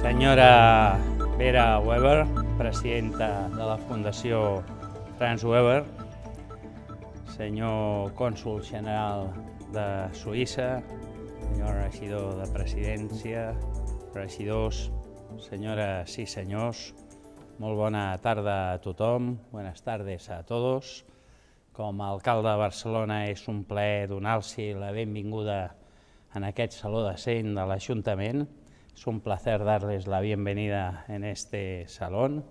Senyora Vera Weber, presidenta de la Fundació Franz Weber, senyor cònsul general de Suïssa, senyor regidor de presidència, regidors, senyores i senyors, molt bona tarda a tothom, buenas tardes a todos. Com a alcalde de Barcelona és un plaer donar-los la benvinguda en aquest saló de de l'Ajuntament. Es un placer darles la bienvenida en este salón,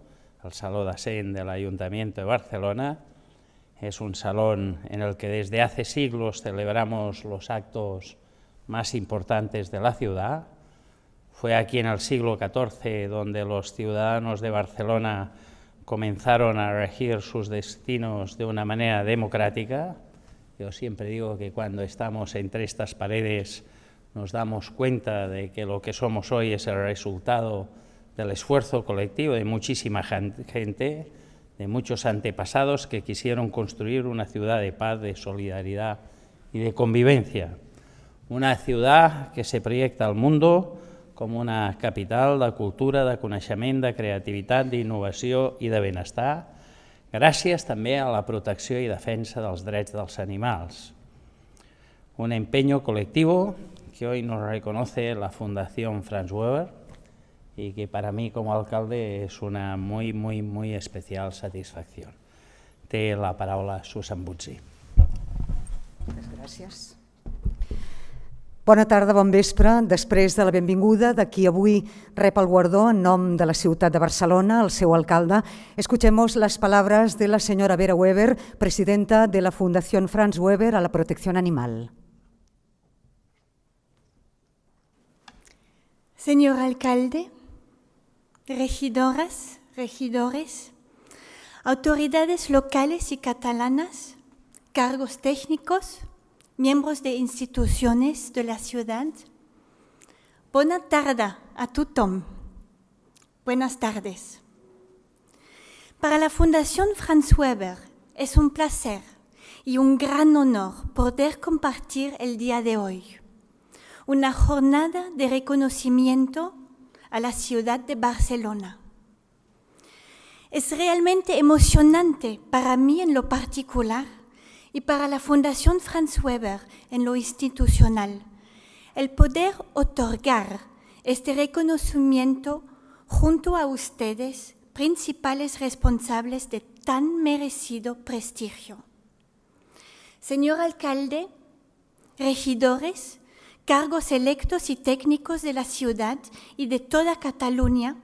el Salón de del Ayuntamiento de Barcelona. Es un salón en el que desde hace siglos celebramos los actos más importantes de la ciudad. Fue aquí en el siglo XIV donde los ciudadanos de Barcelona comenzaron a regir sus destinos de una manera democrática. Yo siempre digo que cuando estamos entre estas paredes nos damos cuenta de que lo que somos hoy es el resultado del esfuerzo colectivo de muchísima gente, de muchos antepasados que quisieron construir una ciudad de paz, de solidaridad y de convivencia. Una ciudad que se proyecta al mundo com una capital de cultura, de coneixement, de creativitat, d'innovació i de benestar, gràcies també a la protecció i defensa dels drets dels animals. Un empeño colectivo que hoy nos reconoce la Fundación Franz Weber y que para mí como alcalde es una muy, muy, muy especial satisfacción. Té la paraula Susan Butzi. Moltes gràcies. Bona tarda, bon vespre. Després de la benvinguda de qui avui rep el guardó en nom de la ciutat de Barcelona, el seu alcalde, escuchemos las palabras de la señora Vera Weber, presidenta de la Fundación Franz Weber a la Protección Animal. Señor alcalde, regidoras, regidores, autoridades locales y catalanas, cargos técnicos, miembros de instituciones de la ciudad, buena tarde a tothom. Buenas tardes. Para la Fundación Franz Weber es un placer y un gran honor poder compartir el día de hoy una jornada de reconocimiento a la ciudad de Barcelona. Es realmente emocionante para mí en lo particular y para la Fundación Franz Weber en lo institucional el poder otorgar este reconocimiento junto a ustedes, principales responsables de tan merecido prestigio. Señor alcalde, regidores, cargos electos y técnicos de la ciudad y de toda Cataluña,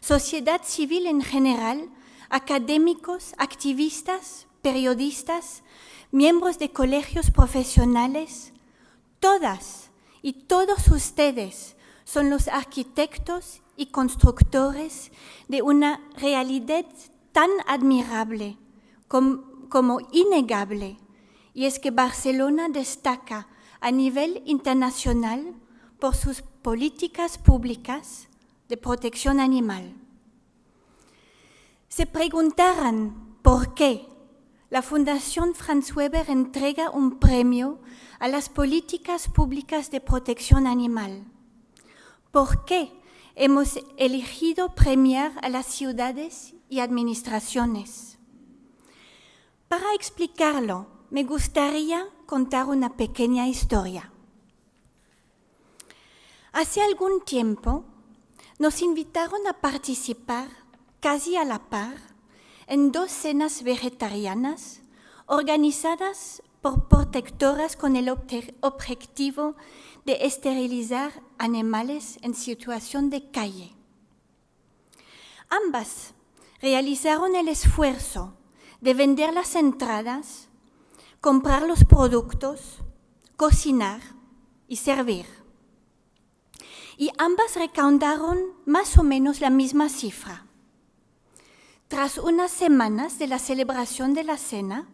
sociedad civil en general, académicos, activistas, periodistas, miembros de colegios profesionales, todas y todos ustedes son los arquitectos y constructores de una realidad tan admirable como, como innegable, y es que Barcelona destaca a nivel internacional por sus políticas públicas de protección animal. Se preguntarán por qué la Fundación Franz Weber entrega un premio a las políticas públicas de protección animal. ¿Por qué hemos elegido premiar a las ciudades y administraciones? Para explicarlo, me gustaría contar una pequeña historia. Hace algún tiempo nos invitaron a participar casi a la par en dos cenas vegetarianas organizadas por protectoras con el objetivo de esterilizar animales en situación de calle. Ambas realizaron el esfuerzo de vender las entradas comprar los productos, cocinar y servir. Y ambas recaudaron más o menos la misma cifra. Tras unas semanas de la celebración de la cena,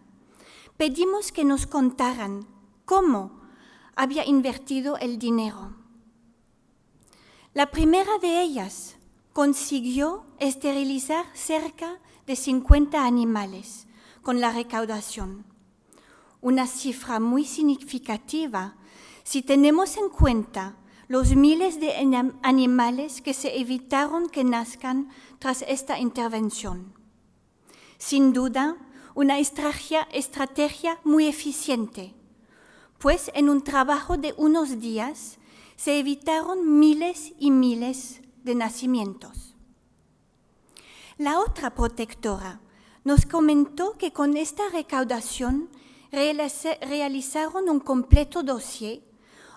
pedimos que nos contaran cómo había invertido el dinero. La primera de ellas consiguió esterilizar cerca de 50 animales con la recaudación una cifra muy significativa si tenemos en cuenta los miles de animales que se evitaron que nazcan tras esta intervención. Sin duda, una estrategia, estrategia muy eficiente, pues en un trabajo de unos días se evitaron miles y miles de nacimientos. La otra protectora nos comentó que con esta recaudación realizaron un completo dossier,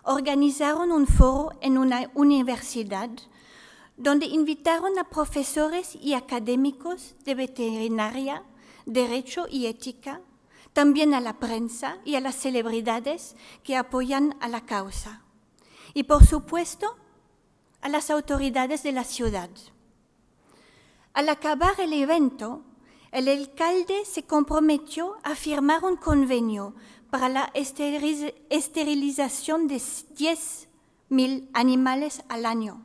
organizaron un foro en una universidad donde invitaron a profesores y académicos de veterinaria, derecho y ética, también a la prensa y a las celebridades que apoyan a la causa. Y por supuesto, a las autoridades de la ciudad. Al acabar el evento, el alcalde se comprometió a firmar un convenio para la esterilización de 10.000 animales al año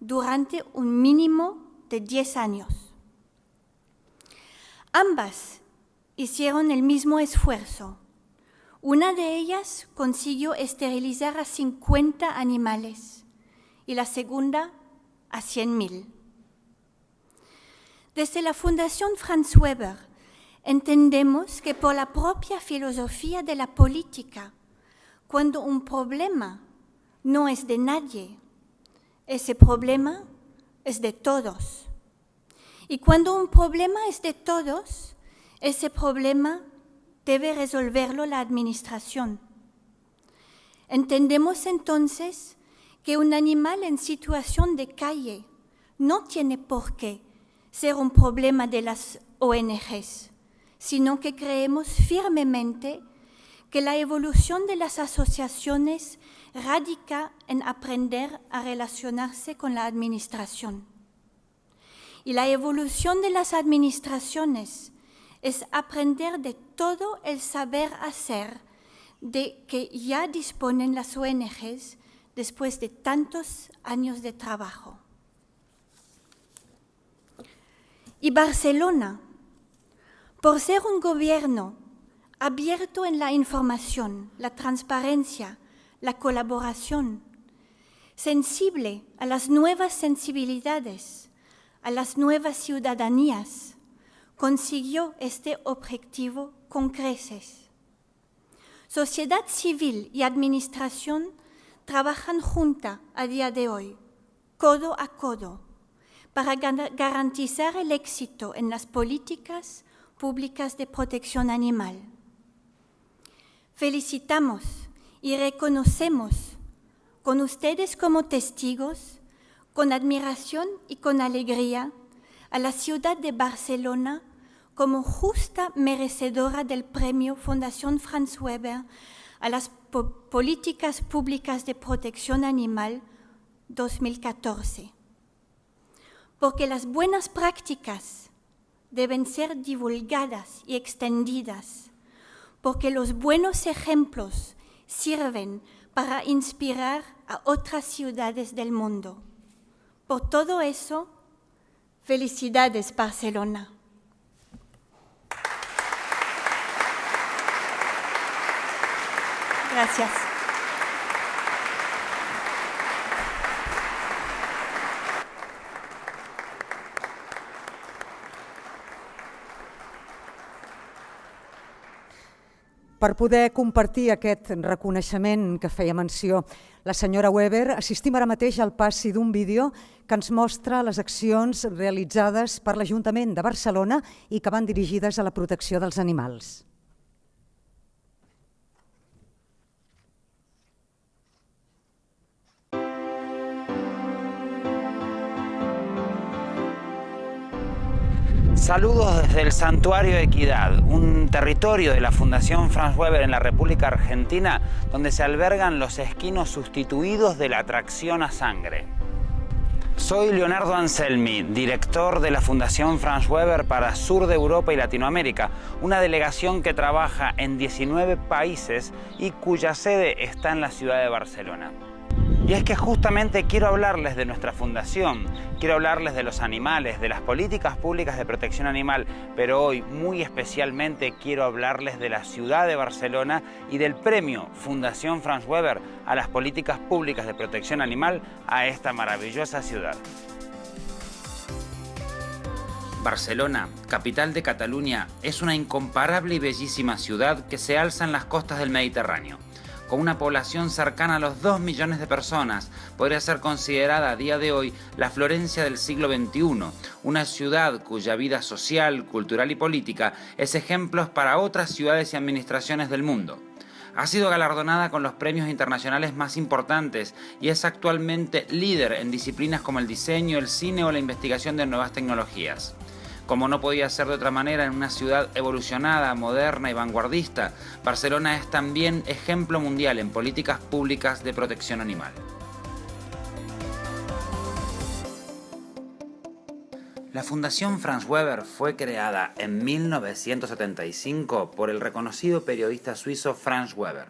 durante un mínimo de 10 años. Ambas hicieron el mismo esfuerzo. Una de ellas consiguió esterilizar a 50 animales y la segunda a 100.000. Desde la Fundación Franz Weber entendemos que por la propia filosofía de la política, cuando un problema no es de nadie, ese problema es de todos. Y cuando un problema es de todos, ese problema debe resolverlo la administración. Entendemos entonces que un animal en situación de calle no tiene por qué ser un problema de las ONGs, sino que creemos firmemente que la evolución de las asociaciones radica en aprender a relacionarse con la administración. Y la evolución de las administraciones es aprender de todo el saber hacer de que ya disponen las ONGs después de tantos años de trabajo. Y Barcelona, por ser un gobierno abierto en la información, la transparencia, la colaboración, sensible a las nuevas sensibilidades, a las nuevas ciudadanías, consiguió este objetivo con creces. Sociedad civil y administración trabajan juntas a día de hoy, codo a codo, para garantizar el éxito en las políticas públicas de protección animal. Felicitamos y reconocemos con ustedes como testigos, con admiración y con alegría, a la ciudad de Barcelona como justa merecedora del premio Fundación Franz Weber a las políticas públicas de protección animal 2014 porque las buenas prácticas deben ser divulgadas y extendidas, porque los buenos ejemplos sirven para inspirar a otras ciudades del mundo. Por todo eso, felicidades Barcelona. Gracias. Per poder compartir aquest reconeixement que feia menció la senyora Weber, assistim ara mateix al passi d'un vídeo que ens mostra les accions realitzades per l'Ajuntament de Barcelona i que van dirigides a la protecció dels animals. Saludos desde el Santuario Equidad, un territorio de la Fundación Franz Weber en la República Argentina donde se albergan los esquinos sustituidos de la tracción a sangre. Soy Leonardo Anselmi, director de la Fundación Franz Weber para Sur de Europa y Latinoamérica, una delegación que trabaja en 19 países y cuya sede está en la ciudad de Barcelona. Y es que justamente quiero hablarles de nuestra fundación, quiero hablarles de los animales, de las políticas públicas de protección animal, pero hoy muy especialmente quiero hablarles de la ciudad de Barcelona y del premio Fundación Franz Weber a las políticas públicas de protección animal a esta maravillosa ciudad. Barcelona, capital de Cataluña, es una incomparable y bellísima ciudad que se alza en las costas del Mediterráneo con una población cercana a los 2 millones de personas, podría ser considerada a día de hoy la Florencia del siglo XXI, una ciudad cuya vida social, cultural y política es ejemplo para otras ciudades y administraciones del mundo. Ha sido galardonada con los premios internacionales más importantes y es actualmente líder en disciplinas como el diseño, el cine o la investigación de nuevas tecnologías. Como no podía ser de otra manera en una ciudad evolucionada, moderna y vanguardista, Barcelona es también ejemplo mundial en políticas públicas de protección animal. La Fundación Franz Weber fue creada en 1975 por el reconocido periodista suizo Franz Weber,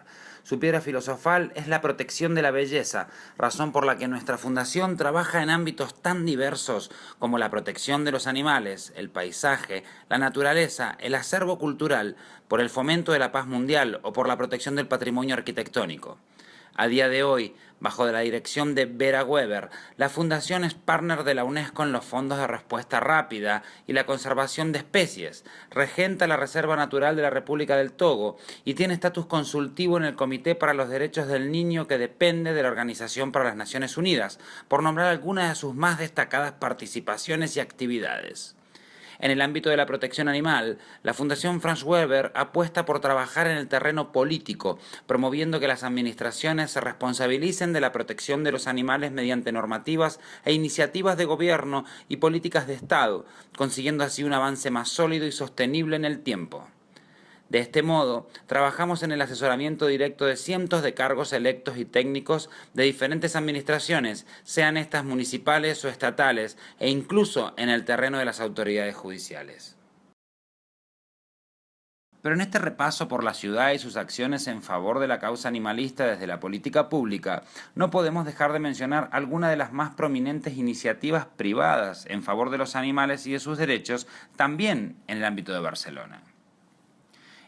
su piedra filosofal es la protección de la belleza, razón por la que nuestra fundación trabaja en ámbitos tan diversos como la protección de los animales, el paisaje, la naturaleza, el acervo cultural, por el fomento de la paz mundial o por la protección del patrimonio arquitectónico. A día de hoy, bajo la dirección de Vera Weber, la fundación es partner de la UNESCO en los fondos de respuesta rápida y la conservación de especies, regenta la Reserva Natural de la República del Togo y tiene estatus consultivo en el Comité para los Derechos del Niño que depende de la Organización para las Naciones Unidas, por nombrar algunas de sus más destacadas participaciones y actividades. En el ámbito de la protección animal, la Fundación Franz Weber apuesta por trabajar en el terreno político, promoviendo que las administraciones se responsabilicen de la protección de los animales mediante normativas e iniciativas de gobierno y políticas de Estado, consiguiendo así un avance más sólido y sostenible en el tiempo. De este modo, trabajamos en el asesoramiento directo de cientos de cargos electos y técnicos de diferentes administraciones, sean estas municipales o estatales, e incluso en el terreno de las autoridades judiciales. Pero en este repaso por la ciudad y sus acciones en favor de la causa animalista desde la política pública, no podemos dejar de mencionar algunas de las más prominentes iniciativas privadas en favor de los animales y de sus derechos, también en el ámbito de Barcelona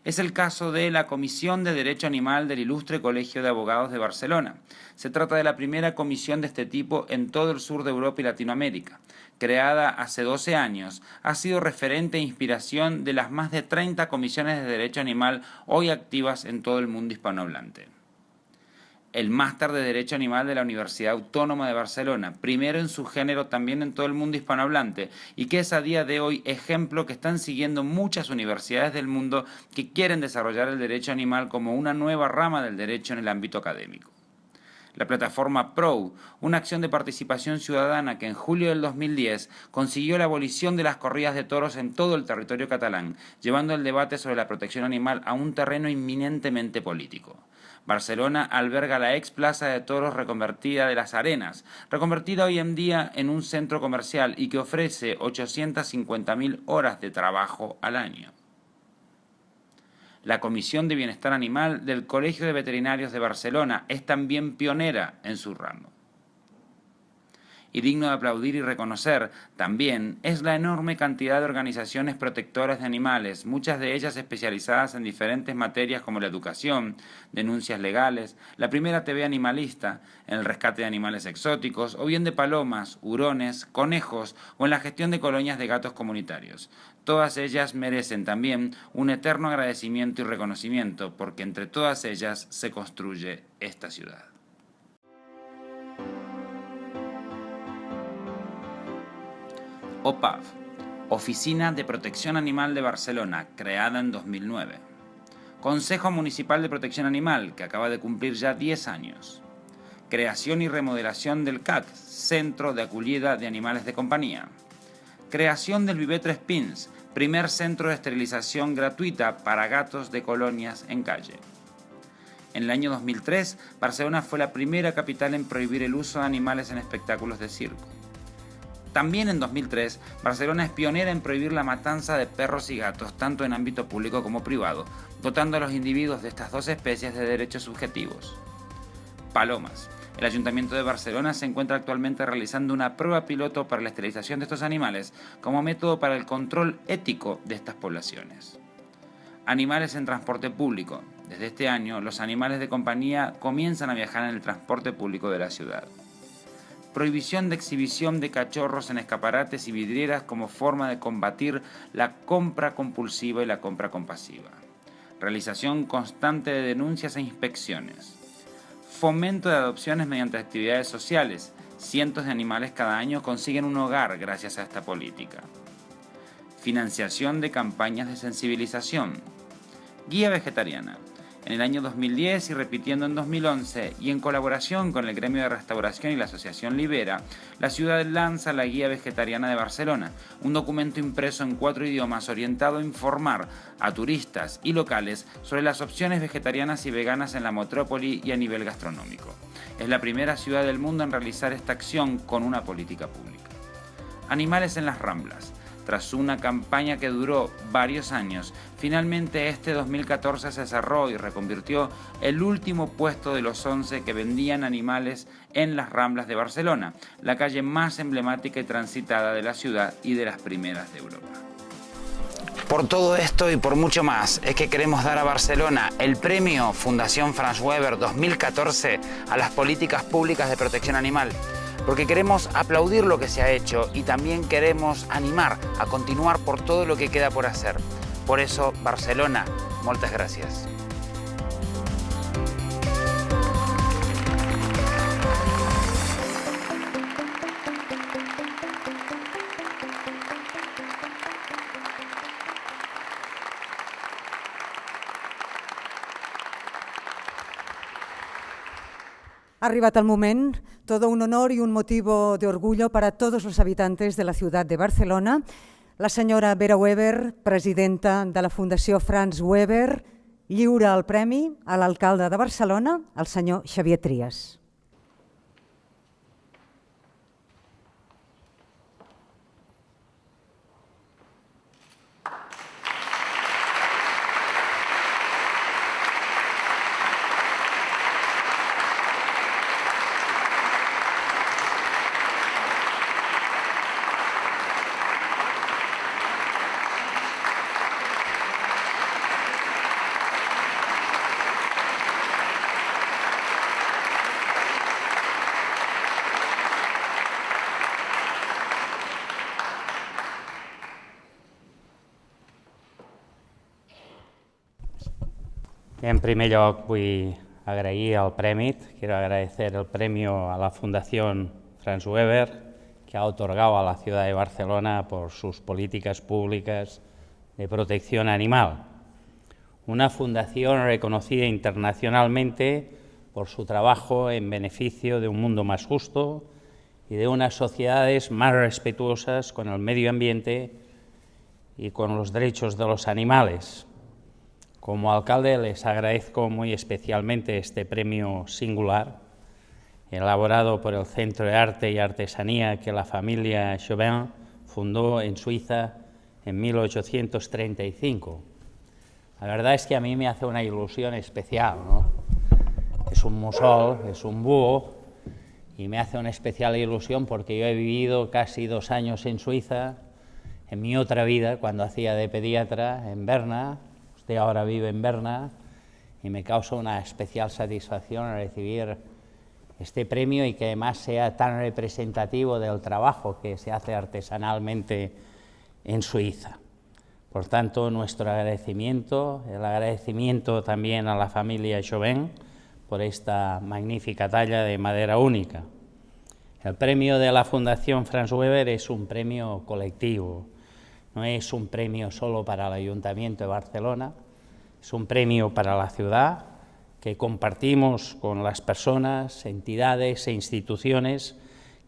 es el caso de la Comisión de Derecho Animal del Ilustre Colegio de Abogados de Barcelona. Se trata de la primera comisión de este tipo en todo el sur de Europa y Latinoamérica. Creada hace 12 años, ha sido referente e inspiración de las más de 30 comisiones de derecho animal hoy activas en todo el mundo hispanohablante el máster de Derecho Animal de la Universidad Autónoma de Barcelona, primero en su género también en todo el mundo hispanohablante, y que es a día de hoy ejemplo que están siguiendo muchas universidades del mundo que quieren desarrollar el derecho animal como una nueva rama del derecho en el ámbito académico. La plataforma PRO, una acción de participación ciudadana que en julio del 2010 consiguió la abolición de las corridas de toros en todo el territorio catalán, llevando el debate sobre la protección animal a un terreno inminentemente político. Barcelona alberga la ex Plaza de Toros reconvertida de las Arenas, reconvertida hoy en día en un centro comercial y que ofrece 850.000 horas de trabajo al año. La Comisión de Bienestar Animal del Colegio de Veterinarios de Barcelona es también pionera en su ramo y digno de aplaudir y reconocer también es la enorme cantidad de organizaciones protectoras de animales, muchas de ellas especializadas en diferentes materias como la educación, denuncias legales, la primera TV animalista, en el rescate de animales exóticos, o bien de palomas, hurones, conejos o en la gestión de colonias de gatos comunitarios. Todas ellas merecen también un eterno agradecimiento y reconocimiento porque entre todas ellas se construye esta ciudad. OPAV, Oficina de Protección Animal de Barcelona, creada en 2009. Consejo Municipal de Protección Animal, que acaba de cumplir ya 10 años. Creación y remodelación del CAC, Centro de Acogida de Animales de Compañía. Creación del Vivetre Spins, primer centro de esterilización gratuita para gatos de colonias en calle. En el año 2003, Barcelona fue la primera capital en prohibir el uso de animales en espectáculos de circo. También en 2003, Barcelona es pionera en prohibir la matanza de perros y gatos, tanto en ámbito público como privado, dotando a los individuos de estas dos especies de derechos subjetivos. Palomas. El Ayuntamiento de Barcelona se encuentra actualmente realizando una prueba piloto para la esterilización de estos animales como método para el control ético de estas poblaciones. Animales en transporte público. Desde este año, los animales de compañía comienzan a viajar en el transporte público de la ciudad. Prohibición de exhibición de cachorros en escaparates y vidrieras como forma de combatir la compra compulsiva y la compra compasiva. Realización constante de denuncias e inspecciones. Fomento de adopciones mediante actividades sociales. Cientos de animales cada año consiguen un hogar gracias a esta política. Financiación de campañas de sensibilización. Guía vegetariana en el año 2010 y repitiendo en 2011, y en colaboración con el Gremio de Restauración y la Asociación Libera, la ciudad lanza la Guía Vegetariana de Barcelona, un documento impreso en cuatro idiomas orientado a informar a turistas y locales sobre las opciones vegetarianas y veganas en la metrópoli y a nivel gastronómico. Es la primera ciudad del mundo en realizar esta acción con una política pública. Animales en las Ramblas. Tras una campaña que duró varios años, finalmente este 2014 se cerró y reconvirtió el último puesto de los 11 que vendían animales en las Ramblas de Barcelona, la calle más emblemática y transitada de la ciudad y de las primeras de Europa. Por todo esto y por mucho más es que queremos dar a Barcelona el premio Fundación Franz Weber 2014 a las políticas públicas de protección animal porque queremos aplaudir lo que se ha hecho y también queremos animar a continuar por todo lo que queda por hacer. Por eso, Barcelona, muchas gracias. Ha arribat el moment, todo un honor y un motivo de orgullo para todos los habitantes de la ciudad de Barcelona. La senyora Vera Weber, presidenta de la Fundació Franz Weber, lliura el premi a l'alcalde de Barcelona, el senyor Xavier Trias. En primer lloc vull agrair el quiero agradecer el premio a la Fundación Franz Weber que ha otorgado a la ciudad de Barcelona por sus políticas públicas de protección animal. Una fundación reconocida internacionalmente por su trabajo en beneficio de un mundo más justo y de unas sociedades más respetuosas con el medio ambiente y con los derechos de los animales. Como alcalde les agradezco muy especialmente este premio singular, elaborado por el Centro de Arte y Artesanía que la familia Chauvin fundó en Suiza en 1835. La verdad es que a mí me hace una ilusión especial, ¿no? Es un musol, es un búho, y me hace una especial ilusión porque yo he vivido casi dos años en Suiza, en mi otra vida, cuando hacía de pediatra en Berna, ahora vive en Berna y me causa una especial satisfacción recibir este premio y que además sea tan representativo del trabajo que se hace artesanalmente en Suiza. Por tanto, nuestro agradecimiento, el agradecimiento también a la familia Chauvin por esta magnífica talla de madera única. El premio de la Fundación Franz Weber es un premio colectivo, no es un premio solo para el Ayuntamiento de Barcelona, es un premio para la ciudad que compartimos con las personas, entidades e instituciones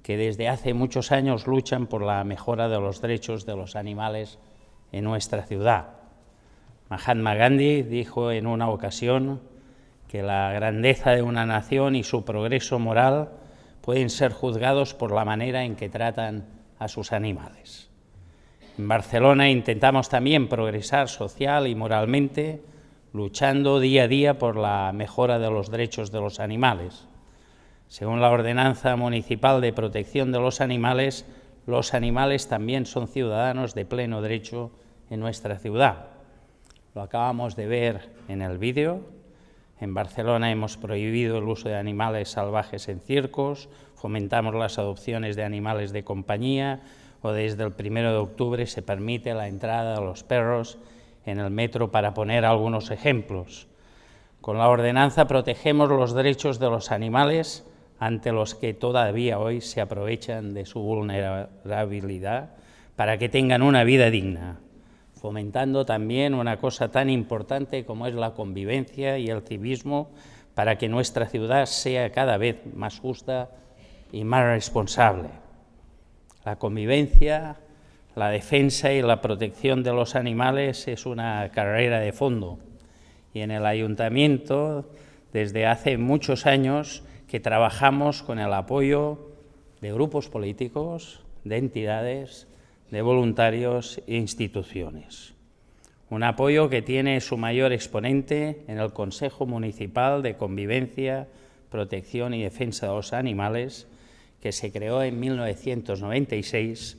que desde hace muchos años luchan por la mejora de los derechos de los animales en nuestra ciudad. Mahatma Gandhi dijo en una ocasión que la grandeza de una nación y su progreso moral pueden ser juzgados por la manera en que tratan a sus animales. En Barcelona intentamos también progresar social y moralmente, luchando día a día por la mejora de los derechos de los animales. Según la Ordenanza Municipal de Protección de los Animales, los animales también son ciudadanos de pleno derecho en nuestra ciudad. Lo acabamos de ver en el vídeo. En Barcelona hemos prohibido el uso de animales salvajes en circos, fomentamos las adopciones de animales de compañía o desde el primero de octubre se permite la entrada de los perros en el metro para poner algunos ejemplos. Con la ordenanza protegemos los derechos de los animales ante los que todavía hoy se aprovechan de su vulnerabilidad para que tengan una vida digna, fomentando también una cosa tan importante como es la convivencia y el civismo para que nuestra ciudad sea cada vez más justa y más responsable. La convivencia, la defensa y la protección de los animales es una carrera de fondo y en el ayuntamiento desde hace muchos años que trabajamos con el apoyo de grupos políticos, de entidades, de voluntarios e instituciones. Un apoyo que tiene su mayor exponente en el Consejo Municipal de Convivencia, Protección y Defensa de los Animales, que se creó en 1996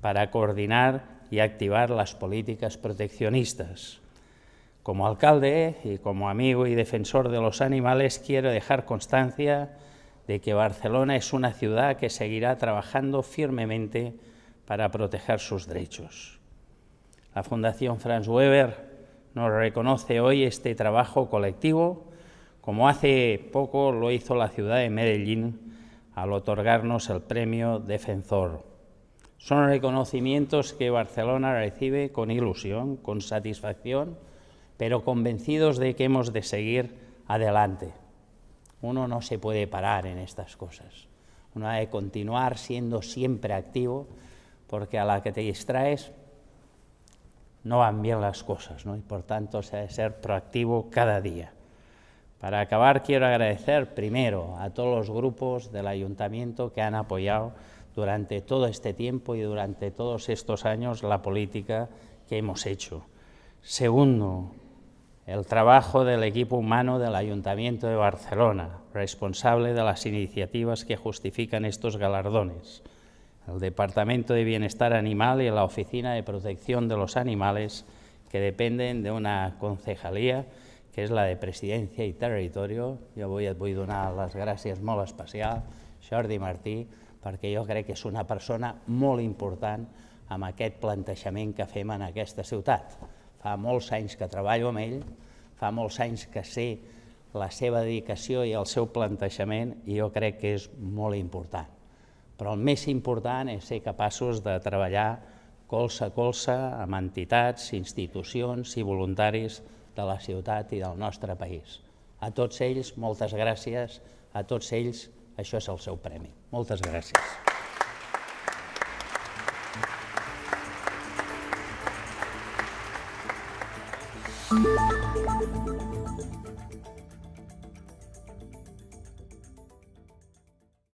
para coordinar y activar las políticas proteccionistas. Como alcalde y como amigo y defensor de los animales quiero dejar constancia de que Barcelona es una ciudad que seguirá trabajando firmemente para proteger sus derechos. La Fundación Franz Weber nos reconoce hoy este trabajo colectivo, como hace poco lo hizo la ciudad de Medellín al otorgarnos el premio Defensor. Son reconocimientos que Barcelona recibe con ilusión, con satisfacción, pero convencidos de que hemos de seguir adelante. Uno no se puede parar en estas cosas. Uno ha de continuar siendo siempre activo, porque a la que te distraes no van bien las cosas, ¿no? y por tanto se ha de ser proactivo cada día. Para acabar, quiero agradecer primero a todos los grupos del ayuntamiento que han apoyado durante todo este tiempo y durante todos estos años la política que hemos hecho. Segundo, el trabajo del equipo humano del Ayuntamiento de Barcelona, responsable de las iniciativas que justifican estos galardones, el Departamento de Bienestar Animal y la Oficina de Protección de los Animales, que dependen de una concejalía que és la de Presidència i Territorio. Jo avui et vull donar les gràcies molt especial, Jordi Martí, perquè jo crec que és una persona molt important amb aquest plantejament que fem en aquesta ciutat. Fa molts anys que treballo amb ell, fa molts anys que sé la seva dedicació i el seu plantejament i jo crec que és molt important. Però el més important és ser capaços de treballar colze a colze amb entitats, institucions i voluntaris de la ciutat i del nostre país. A tots ells, moltes gràcies, a tots ells, això és el seu premi. Moltes gràcies.